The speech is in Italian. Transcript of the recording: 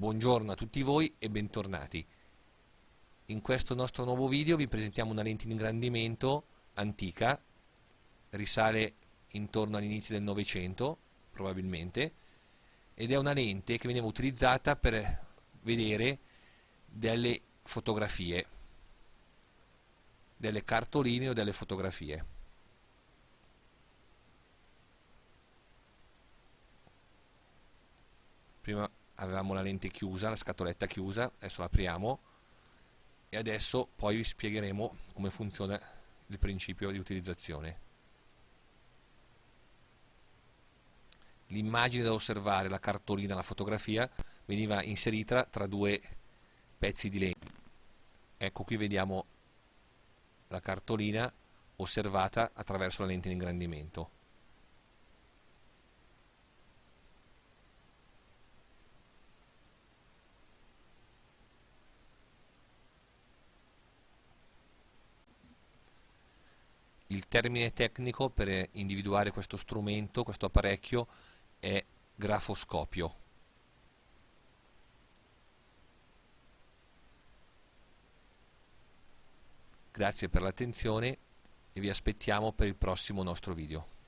Buongiorno a tutti voi e bentornati. In questo nostro nuovo video vi presentiamo una lente di ingrandimento antica, risale intorno all'inizio del Novecento, probabilmente, ed è una lente che veniva utilizzata per vedere delle fotografie, delle cartoline o delle fotografie. prima avevamo la lente chiusa, la scatoletta chiusa, adesso l'apriamo e adesso poi vi spiegheremo come funziona il principio di utilizzazione. L'immagine da osservare, la cartolina, la fotografia, veniva inserita tra due pezzi di legno. Ecco qui vediamo la cartolina osservata attraverso la lente di ingrandimento. Il termine tecnico per individuare questo strumento, questo apparecchio, è grafoscopio. Grazie per l'attenzione e vi aspettiamo per il prossimo nostro video.